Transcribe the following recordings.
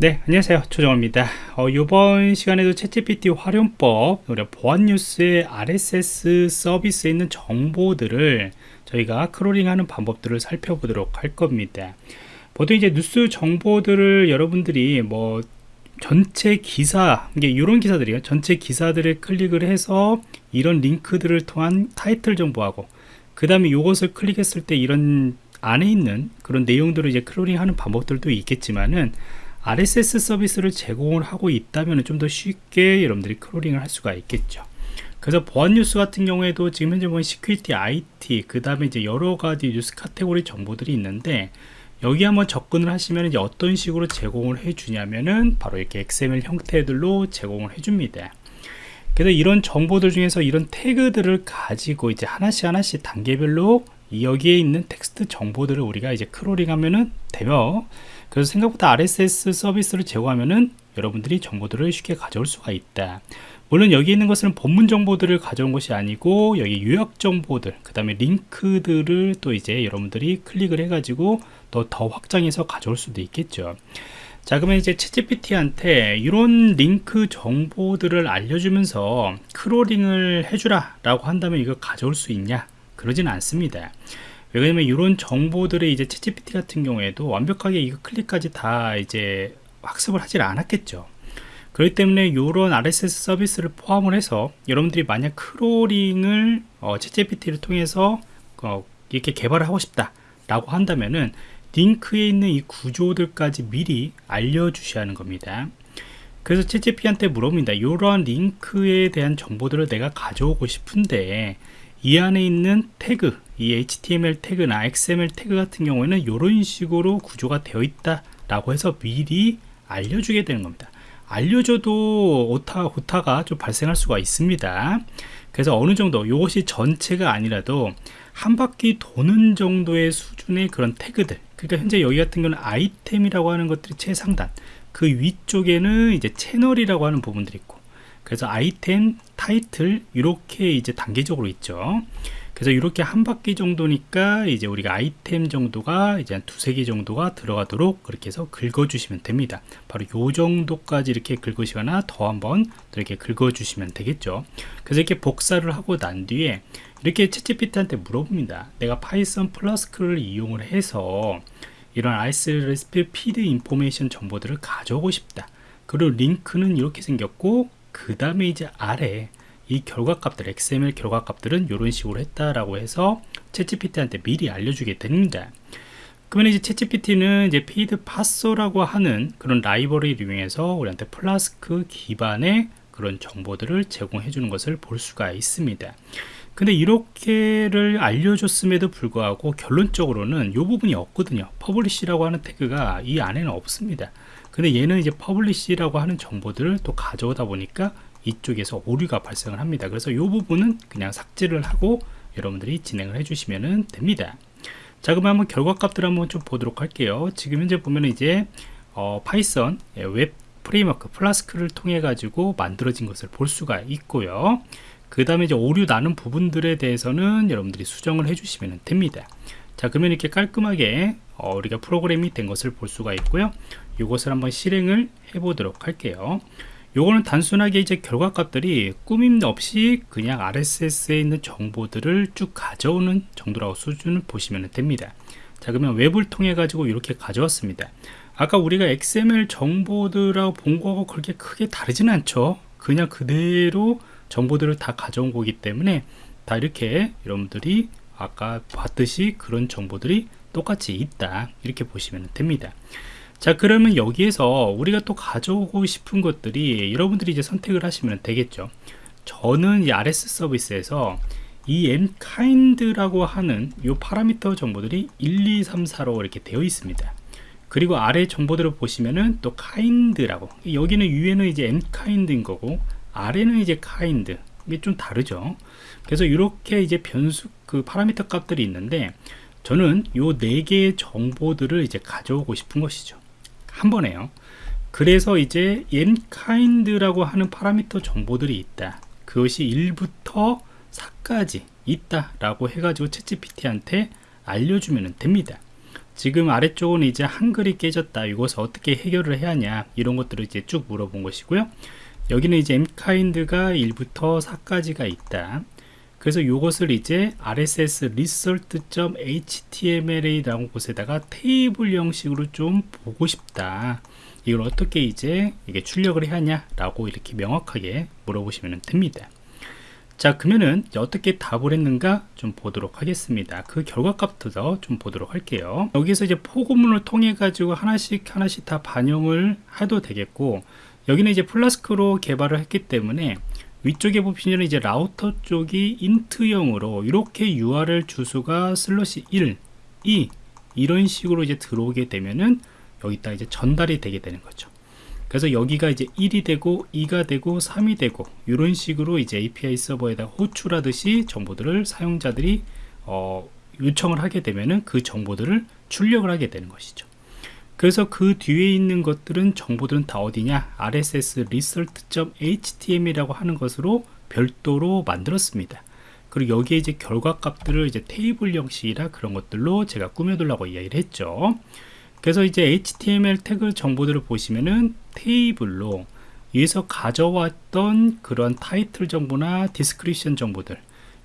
네 안녕하세요. 조정호입니다. 어, 이번 시간에도 챗GPT 활용법 우리 보안 뉴스의 RSS 서비스에 있는 정보들을 저희가 크롤링하는 방법들을 살펴보도록 할 겁니다. 보통 이제 뉴스 정보들을 여러분들이 뭐 전체 기사 이게 이런 기사들이요. 전체 기사들을 클릭을 해서 이런 링크들을 통한 타이틀 정보하고 그 다음에 이것을 클릭했을 때 이런 안에 있는 그런 내용들을 이제 크롤링하는 방법들도 있겠지만은 RSS 서비스를 제공을 하고 있다면 좀 더 쉽게 여러분들이 crawling을 할 수가 있겠죠. 그래서 보안 뉴스 같은 경우에도 지금 현재 보면 security IT 그 다음에 이제 여러 가지 뉴스 카테고리 정보들이 있는데 여기 한번 접근을 하시면 이제 어떤 식으로 제공을 해 주냐면은 바로 이렇게 XML 형태들로 제공을 해 줍니다. 그래서 이런 정보들 중에서 이런 태그들을 가지고 이제 하나씩 하나씩 단계별로 여기에 있는 텍스트 정보들을 우리가 이제 crawling 하면은 되며 그래서 생각보다 RSS 서비스를 제공하면은 여러분들이 정보들을 쉽게 가져올 수가 있다. 물론 여기 있는 것은 본문 정보들을 가져온 것이 아니고 여기 요약 정보들 그 다음에 링크들을 또 이제 여러분들이 클릭을 해 가지고 또 더 확장해서 가져올 수도 있겠죠. 자 그러면 이제 ChatGPT한테 이런 링크 정보들을 알려주면서 crawling을 해주라 라고 한다면 이거 가져올 수 있냐? 그러진 않습니다 왜냐면 이런 정보들을 이제 ChatGPT 같은 경우에도 완벽하게 이거 클릭까지 다 이제 학습을 하질 않았겠죠. 그렇기 때문에 이런 RSS 서비스를 포함을 해서 여러분들이 만약 crawling을 어, ChatGPT를 통해서 어, 이렇게 개발을 하고 싶다 라고 한다면은 링크에 있는 이 구조들까지 미리 알려주셔야 하는 겁니다. 그래서 ChatGPT한테 물어봅니다. 이러한 링크에 대한 정보들을 내가 가져오고 싶은데 이 안에 있는 태그 이 HTML 태그나 XML 태그 같은 경우에는 이런 식으로 구조가 되어 있다 라고 해서 미리 알려주게 되는 겁니다 알려줘도 오타, 오타가 좀 발생할 수가 있습니다 그래서 어느 정도 이것이 전체가 아니라도 한 바퀴 도는 정도의 수준의 그런 태그들 그러니까 현재 여기 같은 경우는 아이템이라고 하는 것들이 최상단 그 위쪽에는 이제 채널이라고 하는 부분들이 있고 그래서 아이템, 타이틀 이렇게 이제 단계적으로 있죠. 그래서 이렇게 한 바퀴 정도니까 이제 우리가 아이템 정도가 이제 한 두세 개 정도가 들어가도록 그렇게 해서 긁어 주시면 됩니다. 바로 요 정도까지 이렇게 긁으시거나 더 한번 이렇게 긁어 주시면 되겠죠. 그래서 이렇게 복사를 하고 난 뒤에 이렇게 채찌피트한테 물어봅니다. 내가 Python Flask를 이용을 해서 이런 RSS feed information 정보들을 가져오고 싶다. 그리고 링크는 이렇게 생겼고 그 다음에 이제 아래 이 결과값들 XML 결과값들은 이런 식으로 했다라고 해서 ChatGPT한테 미리 알려주게 됩니다 그러면 이제 ChatGPT는 이제 feedparser라고 하는 그런 라이브러리를 이용해서 우리한테 플라스크 기반의 그런 정보들을 제공해 주는 것을 볼 수가 있습니다. 근데 이렇게를 알려줬음에도 불구하고 결론적으로는 이 부분이 없거든요. publish라고 하는 태그가 이 안에는 없습니다 근데 얘는 이제 publish라고 하는 정보들을 또 가져오다 보니까 이쪽에서 오류가 발생을 합니다. 그래서 이 부분은 그냥 삭제를 하고 여러분들이 진행을 해주시면 됩니다. 자 그럼 한번 결과값들 한번 좀 보도록 할게요. 지금 현재 보면 이제 어, Python 웹 framework Flask를 통해 가지고 만들어진 것을 볼 수가 있고요. 그 다음에 이제 오류 나는 부분들에 대해서는 여러분들이 수정을 해주시면 됩니다. 자 그러면 이렇게 깔끔하게 어, 우리가 프로그램이 된 것을 볼 수가 있고요 이것을 한번 실행을 해 보도록 할게요. 요거는 단순하게 이제 결과값들이 꾸밈 없이 그냥 RSS에 있는 정보들을 쭉 가져오는 정도라고 수준을 보시면 됩니다. 자 그러면 웹을 통해 가지고 이렇게 가져왔습니다. 아까 우리가 XML 정보들하고 본 거하고 그렇게 크게 다르지는 않죠? 그냥 그대로 정보들을 다 가져온 거기 때문에 다 이렇게 여러분들이 아까 봤듯이 그런 정보들이 똑같이 있다. 이렇게 보시면 됩니다 자 그러면 여기에서 우리가 또 가져오고 싶은 것들이 여러분들이 이제 선택을 하시면 되겠죠. 저는 이 RS 서비스에서 이 mkind라고 하는 이 파라미터 정보들이 1, 2, 3, 4로 이렇게 되어 있습니다. 그리고 아래 정보들을 보시면은 또 kind라고. 여기는 위에는 이제 mkind인 거고 아래는 이제 kind. 이게 좀 다르죠. 그래서 이렇게 이제 변수 그 파라미터 값들이 있는데 저는 요 네 개의 정보들을 이제 가져오고 싶은 것이죠 한 번에요. 그래서 이제 mkind라고 하는 파라미터 정보들이 있다. 그것이 1부터 4까지 있다 라고 해가지고 채찌PT한테 알려주면 됩니다. 지금 아래쪽은 이제 한글이 깨졌다. 이것을 어떻게 해결을 해야 하냐? 이런 것들을 이제 쭉 물어본 것이고요. 여기는 이제 mkind가 1부터 4까지가 있다 그래서 이것을 이제 rss result.html이라는 곳에다가 테이블 형식으로 좀 보고 싶다. 이걸 어떻게 이제 이게 출력을 해야 하냐 라고 이렇게 명확하게 물어보시면 됩니다. 자 그러면은 어떻게 답을 했는가 좀 보도록 하겠습니다. 그 결과값부터 좀 보도록 할게요. 여기서 이제 포고문을 통해 가지고 하나씩 하나씩 다 반영을 해도 되겠고 여기는 이제 Flask로 개발을 했기 때문에 위쪽에 보시면 이제 라우터 쪽이 int형으로 이렇게 URL 주소가 slash 1, 2 이런 식으로 이제 들어오게 되면은 여기다 이제 전달이 되게 되는 거죠. 그래서 여기가 이제 1이 되고 2가 되고 3이 되고 이런 식으로 이제 API 서버에다 호출하듯이 정보들을 사용자들이 어, 요청을 하게 되면은 그 정보들을 출력을 하게 되는 것이죠. 그래서 그 뒤에 있는 것들은 정보들은 다 어디냐? RSS result.html이라고 하는 것으로 별도로 만들었습니다. 그리고 여기에 이제 결과 값들을 이제 테이블 형식이라 그런 것들로 제가 꾸며두려고 이야기를 했죠. 그래서 이제 HTML 태그 정보들을 보시면은 테이블로 위에서 가져왔던 그런 타이틀 정보나 description 정보들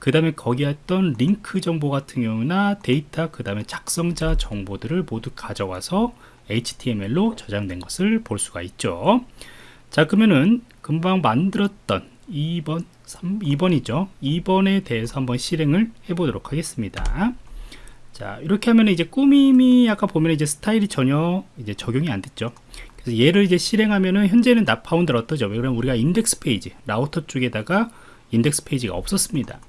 그 다음에 거기에 했던 링크 정보 같은 경우나 데이터 그 다음에 작성자 정보들을 모두 가져와서 HTML로 저장된 것을 볼 수가 있죠. 자 그러면은 금방 만들었던 2번 3, 2번이죠. 2번에 대해서 한번 실행을 해 보도록 하겠습니다. 자 이렇게 하면 이제 꾸밈이 아까 보면 이제 스타일이 전혀 이제 적용이 안 됐죠. 그래서 얘를 이제 실행하면은 현재는 Not Found 떴죠. 왜냐면 우리가 인덱스 페이지 라우터 쪽에다가 인덱스 페이지가 없었습니다.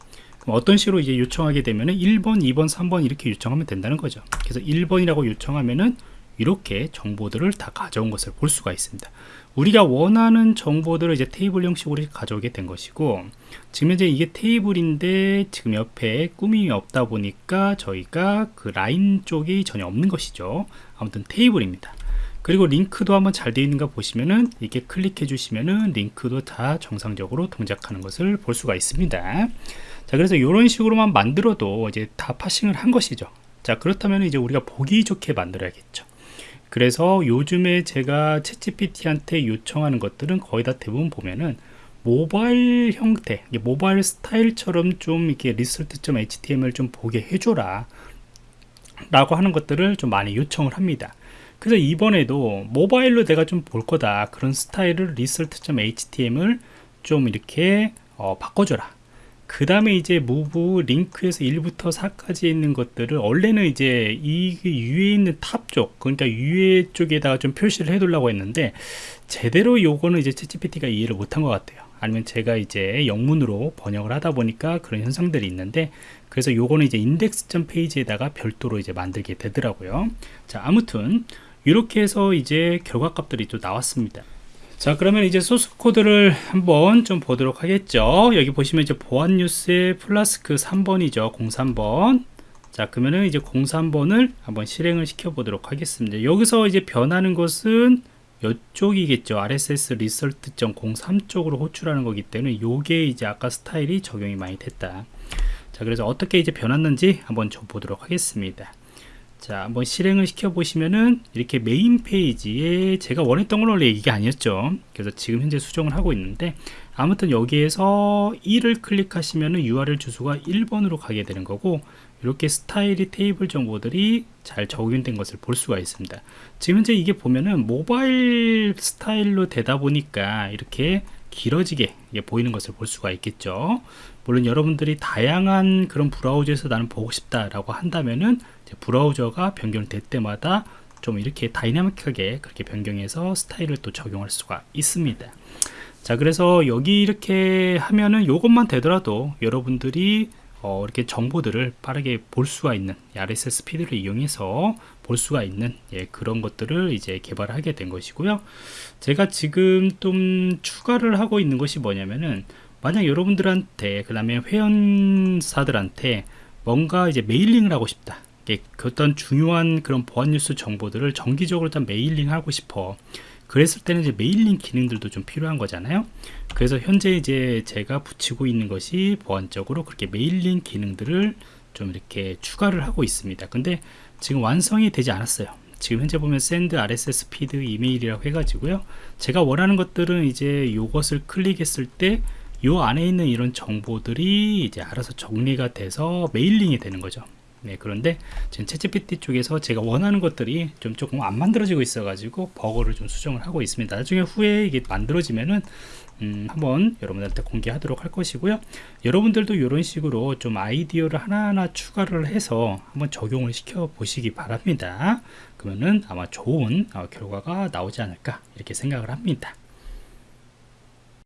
어떤 식으로 이제 요청하게 되면은 1번 2번 3번 이렇게 요청하면 된다는 거죠. 그래서 1번이라고 요청하면은 이렇게 정보들을 다 가져온 것을 볼 수가 있습니다. 우리가 원하는 정보들을 이제 테이블 형식으로 가져오게 된 것이고 지금 현재 이게 테이블인데 지금 옆에 꾸밈이 없다 보니까 저희가 그 라인 쪽이 전혀 없는 것이죠. 아무튼 테이블입니다. 그리고 링크도 한번 잘 되어 있는가 보시면은 이렇게 클릭해 주시면은 링크도 다 정상적으로 동작하는 것을 볼 수가 있습니다. 자 그래서 이런 식으로만 만들어도 이제 다 파싱을 한 것이죠. 자 그렇다면 이제 우리가 보기 좋게 만들어야겠죠 그래서 요즘에 제가 챗GPT한테 요청하는 것들은 거의 다 대부분 보면은 모바일 형태, 모바일 스타일처럼 좀 이렇게 리설트.html 좀 보게 해줘라 라고 하는 것들을 좀 많이 요청을 합니다. 그래서 이번에도 모바일로 내가 좀 볼 거다 그런 스타일을 리설트.html 좀 이렇게 어, 바꿔줘라 그 다음에 이제 move link에서 1부터 4까지 있는 것들을 원래는 이제 이 위에 있는 top 쪽 그러니까 위에 쪽에다가 좀 표시를 해 두려고 했는데 제대로 요거는 이제 ChatGPT가 이해를 못한 것 같아요. 아니면 제가 이제 영문으로 번역을 하다 보니까 그런 현상들이 있는데 그래서 요거는 이제 인덱스점 페이지에다가 별도로 이제 만들게 되더라고요. 자 아무튼 이렇게 해서 이제 결과값들이 또 나왔습니다 자 그러면 이제 소스 코드를 한번 좀 보도록 하겠죠. 여기 보시면 이제 보안 뉴스의 플라스크 3번이죠. 03번. 자 그러면은 이제 03번을 한번 실행을 시켜 보도록 하겠습니다. 여기서 이제 변하는 것은 이쪽이겠죠. RSS result.03 쪽으로 호출하는 거기 때문에 요게 이제 아까 스타일이 적용이 많이 됐다. 자 그래서 어떻게 이제 변했는지 한번 좀 보도록 하겠습니다 자 한번 실행을 시켜 보시면은 이렇게 메인 페이지에 제가 원했던 건 원래 이게 아니었죠. 그래서 지금 현재 수정을 하고 있는데 아무튼 여기에서 1을 클릭하시면은 URL 주소가 1번으로 가게 되는 거고 이렇게 스타일이 테이블 정보들이 잘 적용된 것을 볼 수가 있습니다. 지금 현재 이게 보면은 모바일 스타일로 되다 보니까 이렇게 길어지게 보이는 것을 볼 수가 있겠죠. 물론 여러분들이 다양한 그런 브라우저에서 나는 보고 싶다 라고 한다면은 브라우저가 변경될 때마다 좀 이렇게 다이나믹하게 그렇게 변경해서 스타일을 또 적용할 수가 있습니다. 자 그래서 여기 이렇게 하면은 이것만 되더라도 여러분들이 어, 이렇게 정보들을 빠르게 볼 수가 있는 RSS feed를 이용해서 볼 수가 있는 예, 그런 것들을 이제 개발하게 된 것이고요. 제가 지금 좀 추가를 하고 있는 것이 뭐냐면은 만약 여러분들한테 그 다음에 회원사들한테 뭔가 이제 mailing을 하고 싶다 그 어떤 중요한 그런 보안 뉴스 정보들을 정기적으로 좀 mailing 하고 싶어. 그랬을 때는 이제 mailing 기능들도 좀 필요한 거잖아요. 그래서 현재 이제 제가 붙이고 있는 것이 보안적으로 그렇게 mailing 기능들을 좀 이렇게 추가를 하고 있습니다. 근데 지금 완성이 되지 않았어요. 지금 현재 보면 send RSS feed email이라고 해가지고요. 제가 원하는 것들은 이제 이것을 클릭했을 때 요 안에 있는 이런 정보들이 이제 알아서 정리가 돼서 mailing이 되는 거죠 네, 그런데 지금 채찌PT 쪽에서 제가 원하는 것들이 좀 조금 안 만들어지고 있어 가지고 버거를 좀 수정을 하고 있습니다. 나중에 후에 이게 만들어지면은 음, 한번 여러분들한테 공개하도록 할 것이고요. 여러분들도 이런 식으로 좀 아이디어를 하나하나 추가를 해서 한번 적용을 시켜 보시기 바랍니다. 그러면은 아마 좋은 어, 결과가 나오지 않을까 이렇게 생각을 합니다